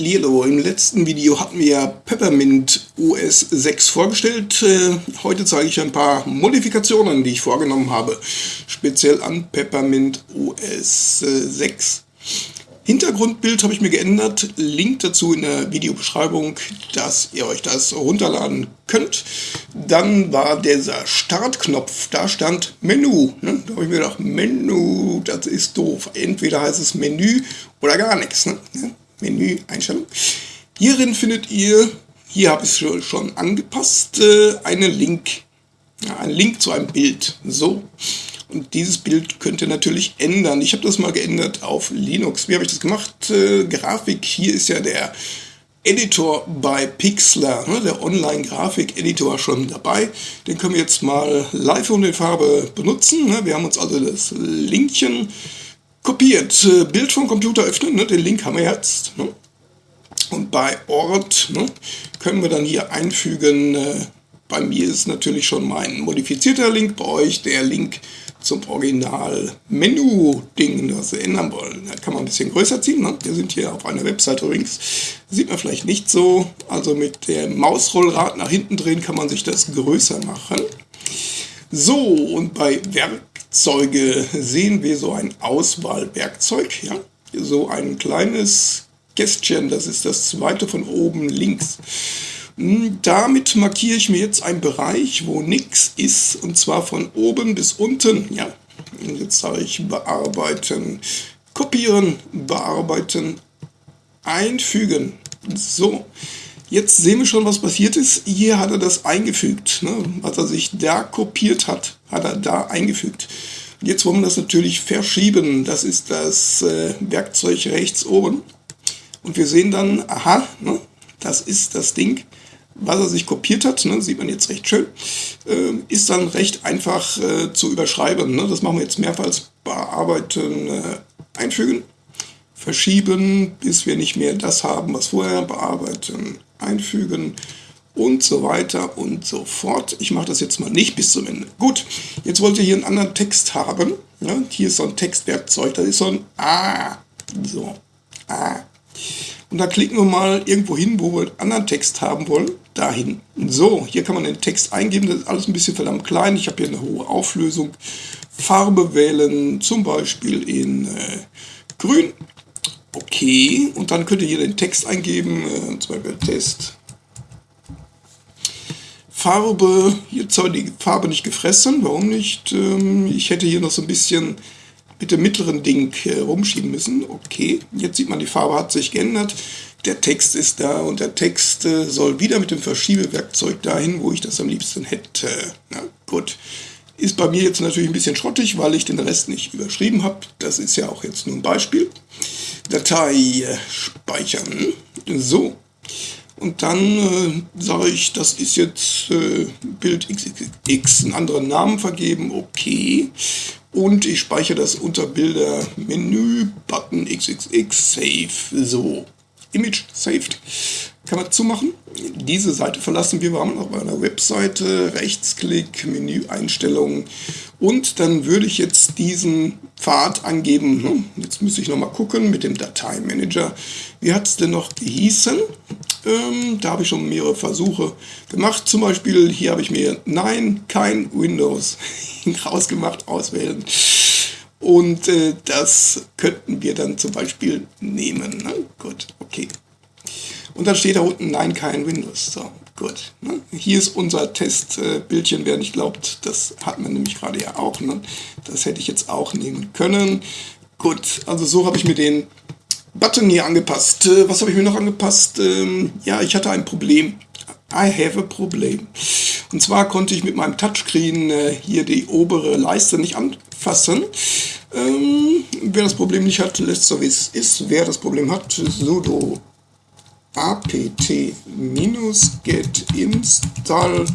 Lilo, im letzten Video hatten wir Peppermint OS 6 vorgestellt. Äh, heute zeige ich ein paar Modifikationen, die ich vorgenommen habe, speziell an Peppermint OS 6. Hintergrundbild habe ich mir geändert, Link dazu in der Videobeschreibung, dass ihr euch das runterladen könnt. Dann war dieser Startknopf, da stand Menü. Ne? Da habe ich mir gedacht, Menü, das ist doof. Entweder heißt es Menü oder gar nichts. Ne? Menü, Einstellung. Hierin findet ihr, hier habe ich es schon angepasst, äh, einen Link. Einen Link zu einem Bild. So. Und dieses Bild könnt ihr natürlich ändern. Ich habe das mal geändert auf Linux. Wie habe ich das gemacht? Äh, Grafik, hier ist ja der Editor bei Pixlr, ne, der Online-Grafik-Editor schon dabei. Den können wir jetzt mal live und in Farbe benutzen. Ne. Wir haben uns also das Linkchen kopiert. Äh, Bild vom Computer öffnen, ne, den Link haben wir jetzt. Ne. Und bei Ort ne, können wir dann hier einfügen, äh, bei mir ist natürlich schon mein modifizierter Link, bei euch der Link zum Original-Menü-Ding, das wir ändern wollen. Da kann man ein bisschen größer ziehen. Ne? Wir sind hier auf einer Webseite übrigens. Sieht man vielleicht nicht so. Also mit dem Mausrollrad nach hinten drehen kann man sich das größer machen. So, und bei Werkzeuge sehen wir so ein Auswahlwerkzeug. Ja? So ein kleines Kästchen, das ist das zweite von oben links. Hm, damit markiere ich mir jetzt einen Bereich, wo nichts ist, und zwar von oben bis unten. Ja, jetzt sage ich bearbeiten, kopieren, bearbeiten, einfügen. So, jetzt sehen wir schon, was passiert ist. Hier hat er das eingefügt. Ne? Was er sich da kopiert hat, hat er da eingefügt. Jetzt wollen wir das natürlich verschieben. Das ist das äh, Werkzeug rechts oben. Und wir sehen dann, aha, ne, das ist das Ding was er sich kopiert hat, ne, sieht man jetzt recht schön, äh, ist dann recht einfach äh, zu überschreiben. Ne? Das machen wir jetzt mehrmals bearbeiten, äh, einfügen, verschieben, bis wir nicht mehr das haben, was vorher bearbeiten, einfügen und so weiter und so fort. Ich mache das jetzt mal nicht bis zum Ende. Gut, jetzt wollt ihr hier einen anderen Text haben. Ne? Hier ist so ein Textwerkzeug, das ist so ein A. So, A. Und da klicken wir mal irgendwo hin, wo wir einen anderen Text haben wollen. Dahin. So, hier kann man den Text eingeben. Das ist alles ein bisschen verdammt klein. Ich habe hier eine hohe Auflösung. Farbe wählen, zum Beispiel in äh, grün. Okay, und dann könnt ihr hier den Text eingeben, äh, zum Beispiel Test. Farbe, jetzt soll die Farbe nicht gefressen, warum nicht? Ähm, ich hätte hier noch so ein bisschen mit dem mittleren Ding äh, rumschieben müssen. Okay, jetzt sieht man, die Farbe hat sich geändert. Der Text ist da und der Text äh, soll wieder mit dem Verschiebewerkzeug dahin, wo ich das am liebsten hätte. Na gut. Ist bei mir jetzt natürlich ein bisschen schrottig, weil ich den Rest nicht überschrieben habe. Das ist ja auch jetzt nur ein Beispiel. Datei äh, speichern. So. Und dann äh, sage ich, das ist jetzt äh, Bild XXX, einen anderen Namen vergeben, okay. Und ich speichere das unter Bilder, Menü, Button XXX, Save, so. Image saved. Kann man zumachen. Diese Seite verlassen wir. Wir haben noch eine Webseite, Rechtsklick, Menüeinstellungen. Und dann würde ich jetzt diesen Pfad angeben. Hm, jetzt müsste ich nochmal gucken mit dem Dateimanager. Wie hat es denn noch gehießen? Ähm, da habe ich schon mehrere Versuche gemacht. Zum Beispiel hier habe ich mir Nein, kein Windows rausgemacht, auswählen. Und äh, das könnten wir dann zum Beispiel nehmen. Ne? Gut. Und dann steht da unten Nein, kein Windows. So, gut. Ne? Hier ist unser Testbildchen, äh, wer nicht glaubt, das hat man nämlich gerade ja auch. Ne? Das hätte ich jetzt auch nehmen können. Gut, also so habe ich mir den Button hier angepasst. Äh, was habe ich mir noch angepasst? Ähm, ja, ich hatte ein Problem. I have a problem. Und zwar konnte ich mit meinem Touchscreen äh, hier die obere Leiste nicht anfassen. Ähm, wer das Problem nicht hat, lässt so wie es ist. Wer das Problem hat, sudo apt-get install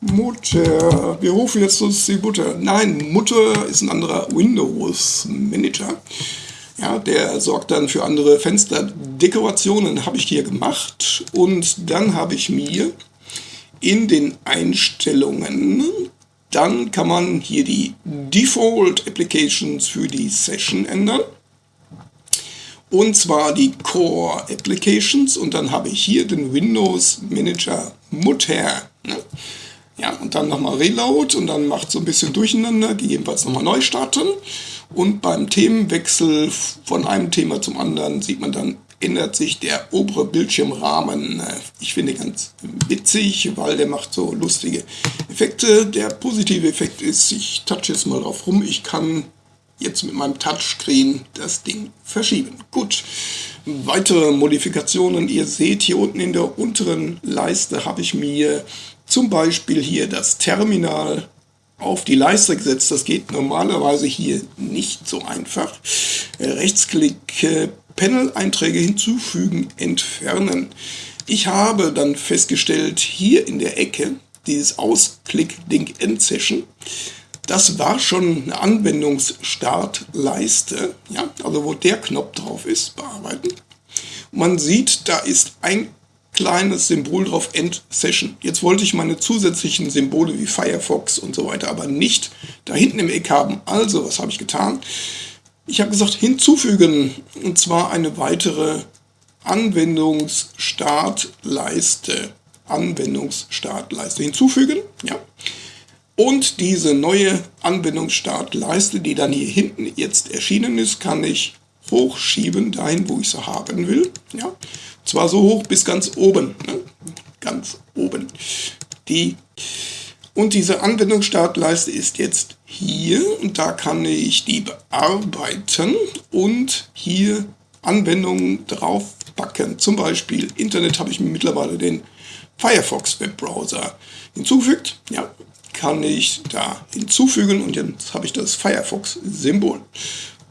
Mutter. Wir rufen jetzt uns die Mutter. Nein, Mutter ist ein anderer Windows Manager. Ja, der sorgt dann für andere Fensterdekorationen, habe ich hier gemacht. Und dann habe ich mir in den Einstellungen dann kann man hier die Default Applications für die Session ändern. Und zwar die Core Applications und dann habe ich hier den Windows Manager Mutter. Ne? Ja, und dann nochmal Reload und dann macht so ein bisschen Durcheinander, gegebenenfalls nochmal neu starten. Und beim Themenwechsel von einem Thema zum anderen sieht man dann, ändert sich der obere Bildschirmrahmen. Ich finde ganz witzig, weil der macht so lustige Effekte. Der positive Effekt ist, ich touch jetzt mal drauf rum, ich kann jetzt mit meinem Touchscreen das Ding verschieben. Gut, weitere Modifikationen. Ihr seht hier unten in der unteren Leiste habe ich mir zum Beispiel hier das Terminal auf die Leiste gesetzt. Das geht normalerweise hier nicht so einfach. Rechtsklick, äh, Panel-Einträge hinzufügen, entfernen. Ich habe dann festgestellt, hier in der Ecke, dieses Ausklick-Ding End-Session, das war schon eine Anwendungsstartleiste, ja, also wo der Knopf drauf ist, bearbeiten. Man sieht, da ist ein kleines Symbol drauf, End Session. Jetzt wollte ich meine zusätzlichen Symbole wie Firefox und so weiter aber nicht da hinten im Eck haben. Also, was habe ich getan? Ich habe gesagt, hinzufügen, und zwar eine weitere Anwendungsstartleiste. Anwendungsstartleiste hinzufügen, ja. Und diese neue Anwendungsstartleiste, die dann hier hinten jetzt erschienen ist, kann ich hochschieben, dahin, wo ich sie haben will. Ja? Und zwar so hoch bis ganz oben. Ne? Ganz oben. Die und diese Anwendungsstartleiste ist jetzt hier und da kann ich die bearbeiten und hier Anwendungen draufpacken. Zum Beispiel Internet habe ich mir mittlerweile den Firefox Webbrowser hinzugefügt. Ja, kann ich da hinzufügen und jetzt habe ich das Firefox-Symbol.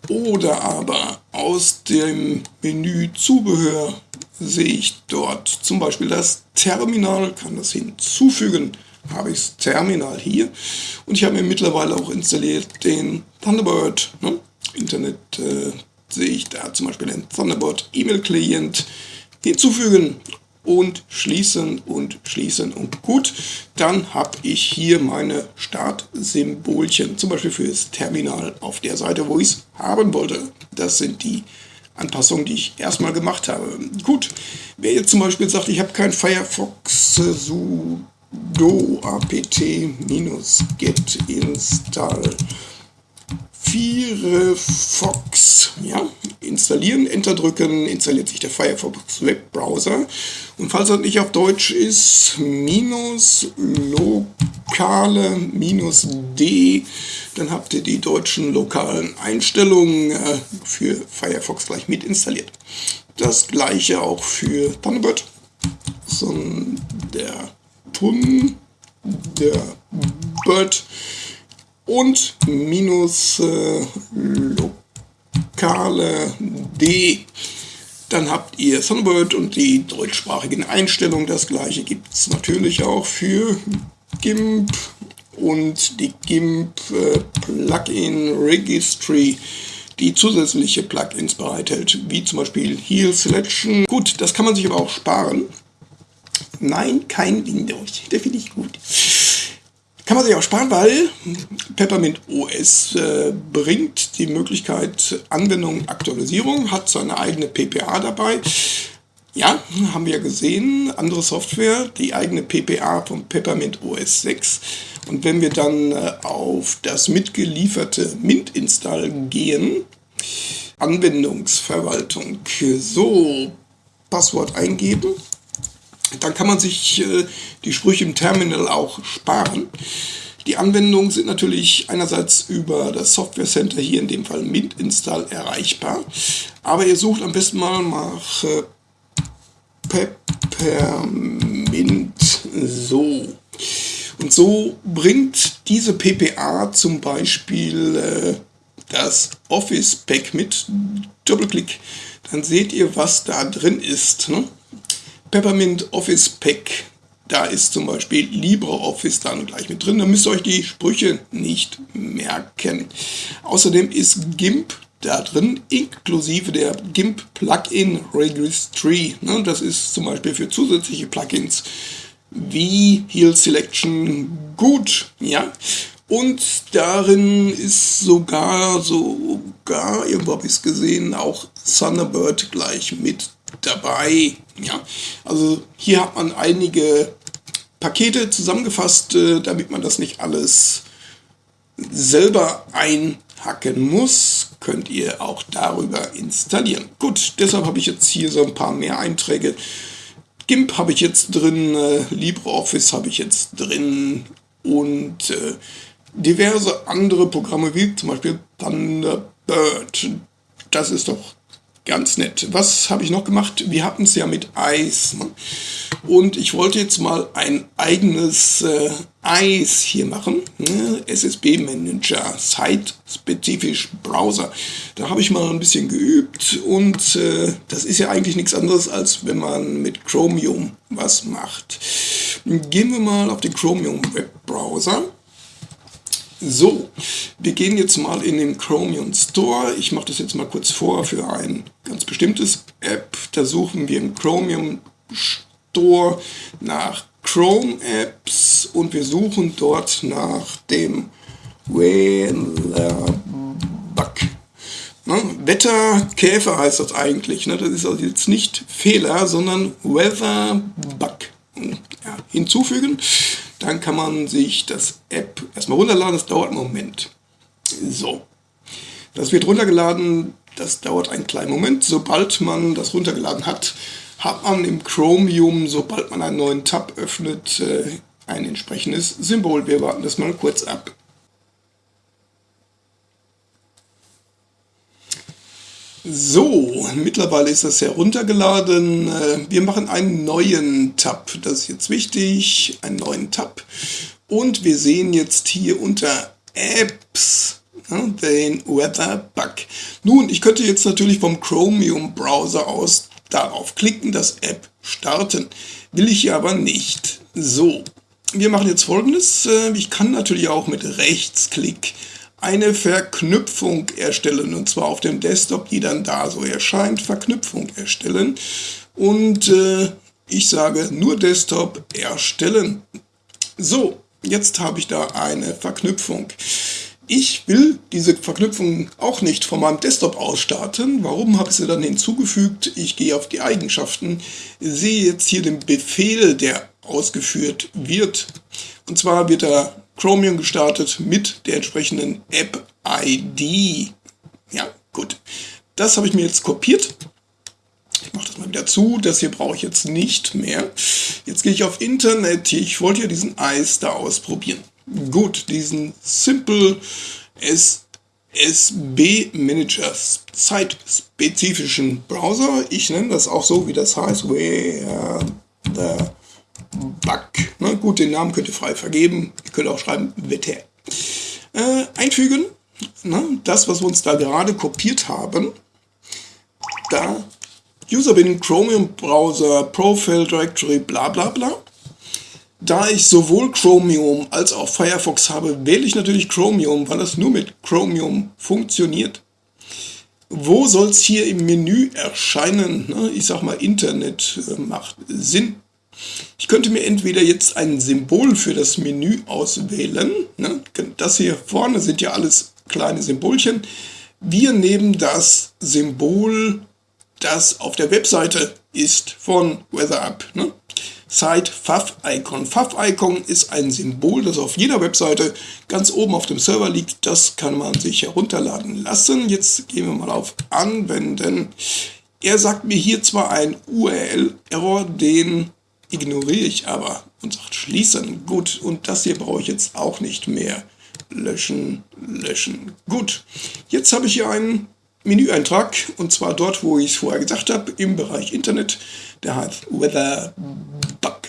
Oder aber aus dem Menü Zubehör sehe ich dort zum Beispiel das Terminal, kann das hinzufügen, habe ich das Terminal hier und ich habe mir mittlerweile auch installiert den Thunderbird, ne? Internet äh, sehe ich da zum Beispiel den Thunderbird E-Mail-Client hinzufügen und schließen und schließen und gut, dann habe ich hier meine Startsymbolchen, zum Beispiel für das Terminal auf der Seite, wo ich es haben wollte. Das sind die Anpassungen, die ich erstmal gemacht habe. Gut, wer jetzt zum Beispiel sagt, ich habe kein Firefox sudo apt-get install Firefox ja, installieren, Enter drücken, installiert sich der Firefox Webbrowser. Und falls das nicht auf Deutsch ist, minus lokale minus D, dann habt ihr die deutschen lokalen Einstellungen äh, für Firefox gleich mit installiert. Das gleiche auch für Thunderbird. So, der Tun, der Bird und minus äh, lokale D. Dann habt ihr Thunderbird und die deutschsprachigen Einstellungen. Das gleiche gibt es natürlich auch für GIMP und die GIMP äh, Plugin Registry, die zusätzliche Plugins bereithält, wie zum Beispiel Heal Selection. Gut, das kann man sich aber auch sparen. Nein, kein Windows. Der finde ich gut. Kann man sich auch sparen, weil Peppermint OS äh, bringt die Möglichkeit Anwendung, Aktualisierung, hat seine eigene PPA dabei. Ja, haben wir gesehen, andere Software, die eigene PPA von Peppermint OS 6. Und wenn wir dann äh, auf das mitgelieferte Mint-Install gehen, Anwendungsverwaltung, so Passwort eingeben, dann kann man sich äh, die Sprüche im Terminal auch sparen. Die Anwendungen sind natürlich einerseits über das Software Center, hier in dem Fall Mint Install, erreichbar. Aber ihr sucht am besten mal nach äh, Peppermint so. Und so bringt diese PPA zum Beispiel äh, das Office Pack mit. Doppelklick, dann seht ihr, was da drin ist. Ne? Peppermint Office Pack. Da ist zum Beispiel LibreOffice dann gleich mit drin. Da müsst ihr euch die Sprüche nicht merken. Außerdem ist GIMP da drin, inklusive der GIMP Plugin Registry. Ne, das ist zum Beispiel für zusätzliche Plugins wie Heal Selection gut. Ja? Und darin ist sogar, sogar, irgendwo habe ich es gesehen, auch Thunderbird gleich mit dabei. Ja, also hier hat man einige Pakete zusammengefasst, äh, damit man das nicht alles selber einhacken muss, könnt ihr auch darüber installieren. Gut, deshalb habe ich jetzt hier so ein paar mehr Einträge. GIMP habe ich jetzt drin, äh, LibreOffice habe ich jetzt drin und äh, diverse andere Programme wie zum Beispiel Thunderbird. Das ist doch ganz nett. Was habe ich noch gemacht? Wir hatten es ja mit Eis. Ne? Und ich wollte jetzt mal ein eigenes äh, Eis hier machen. Ne? SSB Manager, Site-spezifisch Browser. Da habe ich mal ein bisschen geübt und äh, das ist ja eigentlich nichts anderes, als wenn man mit Chromium was macht. Gehen wir mal auf den Chromium Webbrowser. So, wir gehen jetzt mal in den Chromium Store. Ich mache das jetzt mal kurz vor für ein ganz bestimmtes App. Da suchen wir im Chromium Store nach Chrome Apps und wir suchen dort nach dem Weather Bug. Ne? Wetterkäfer heißt das eigentlich. Ne? Das ist also jetzt nicht Fehler, sondern Weather Bug. Ja, hinzufügen. Dann kann man sich das App erstmal runterladen, das dauert einen Moment. So, das wird runtergeladen, das dauert einen kleinen Moment. Sobald man das runtergeladen hat, hat man im Chromium, sobald man einen neuen Tab öffnet, äh, ein entsprechendes Symbol. Wir warten das mal kurz ab. So, mittlerweile ist das heruntergeladen. Äh, wir machen einen neuen Tab. Das ist jetzt wichtig. Einen neuen Tab. Und wir sehen jetzt hier unter Apps den Weather Bug. Nun, ich könnte jetzt natürlich vom Chromium Browser aus darauf klicken, das App starten. Will ich aber nicht. So, wir machen jetzt folgendes. Äh, ich kann natürlich auch mit Rechtsklick eine Verknüpfung erstellen und zwar auf dem Desktop, die dann da so erscheint, Verknüpfung erstellen und äh, ich sage nur Desktop erstellen. So, jetzt habe ich da eine Verknüpfung. Ich will diese Verknüpfung auch nicht von meinem Desktop aus starten. Warum habe ich sie dann hinzugefügt? Ich gehe auf die Eigenschaften, sehe jetzt hier den Befehl, der ausgeführt wird. Und zwar wird er Chromium gestartet mit der entsprechenden App-ID. Ja, gut. Das habe ich mir jetzt kopiert. Ich mache das mal wieder zu. Das hier brauche ich jetzt nicht mehr. Jetzt gehe ich auf Internet. Ich wollte ja diesen Eis da ausprobieren. Gut, diesen Simple SSB Manager zeitspezifischen Browser. Ich nenne das auch so, wie das heißt. Where the Bug. Na gut, den Namen könnt ihr frei vergeben. Ihr könnt auch schreiben Wetter. Äh, einfügen. Na, das, was wir uns da gerade kopiert haben. Da User bin Chromium Browser, Profile Directory, bla bla bla. Da ich sowohl Chromium als auch Firefox habe, wähle ich natürlich Chromium, weil das nur mit Chromium funktioniert. Wo soll es hier im Menü erscheinen? Ich sag mal, Internet äh, macht Sinn. Ich könnte mir entweder jetzt ein Symbol für das Menü auswählen. Ne? Das hier vorne sind ja alles kleine Symbolchen. Wir nehmen das Symbol, das auf der Webseite ist von WeatherUp. Ne? Site Fav-Icon. Fav-Icon ist ein Symbol, das auf jeder Webseite ganz oben auf dem Server liegt. Das kann man sich herunterladen lassen. Jetzt gehen wir mal auf Anwenden. Er sagt mir hier zwar ein URL-Error, den ignoriere ich aber und sagt schließen. Gut, und das hier brauche ich jetzt auch nicht mehr. Löschen, löschen. Gut, jetzt habe ich hier einen Menüeintrag und zwar dort, wo ich es vorher gesagt habe, im Bereich Internet. Der heißt Weather Bug.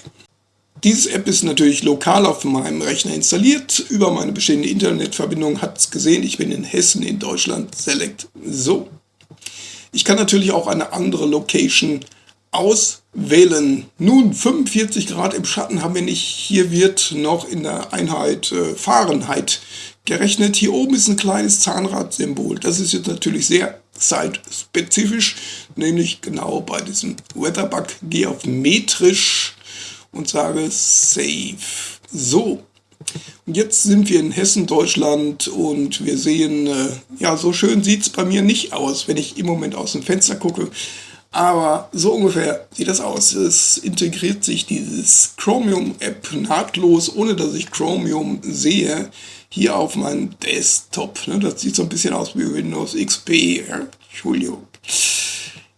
Diese App ist natürlich lokal auf meinem Rechner installiert. Über meine bestehende Internetverbindung hat es gesehen, ich bin in Hessen in Deutschland. Select. So. Ich kann natürlich auch eine andere Location auswählen. Nun, 45 Grad im Schatten haben wir nicht. Hier wird noch in der Einheit äh, Fahrenheit gerechnet. Hier oben ist ein kleines Zahnradsymbol. Das ist jetzt natürlich sehr zeitspezifisch, nämlich genau bei diesem Weatherbug. Gehe auf metrisch und sage Save. So, Jetzt sind wir in Hessen, Deutschland und wir sehen, äh, ja, so schön sieht es bei mir nicht aus, wenn ich im Moment aus dem Fenster gucke. Aber so ungefähr sieht das aus. Es integriert sich dieses Chromium-App nahtlos, ohne dass ich Chromium sehe, hier auf meinem Desktop. Ne? Das sieht so ein bisschen aus wie Windows XP. Entschuldigung.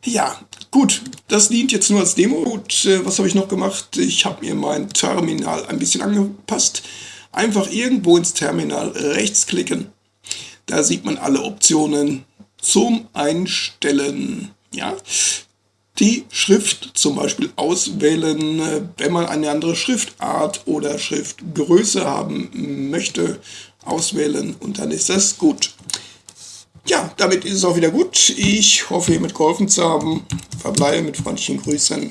Ja, gut, das dient jetzt nur als Demo. Gut, äh, was habe ich noch gemacht? Ich habe mir mein Terminal ein bisschen angepasst. Einfach irgendwo ins Terminal rechts klicken. Da sieht man alle Optionen zum Einstellen. Ja, die Schrift zum Beispiel auswählen, äh, wenn man eine andere Schriftart oder Schriftgröße haben möchte, auswählen und dann ist das gut. Ja, damit ist es auch wieder gut. Ich hoffe, ihr mitgeholfen zu haben. Verbleibe mit freundlichen Grüßen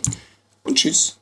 und tschüss.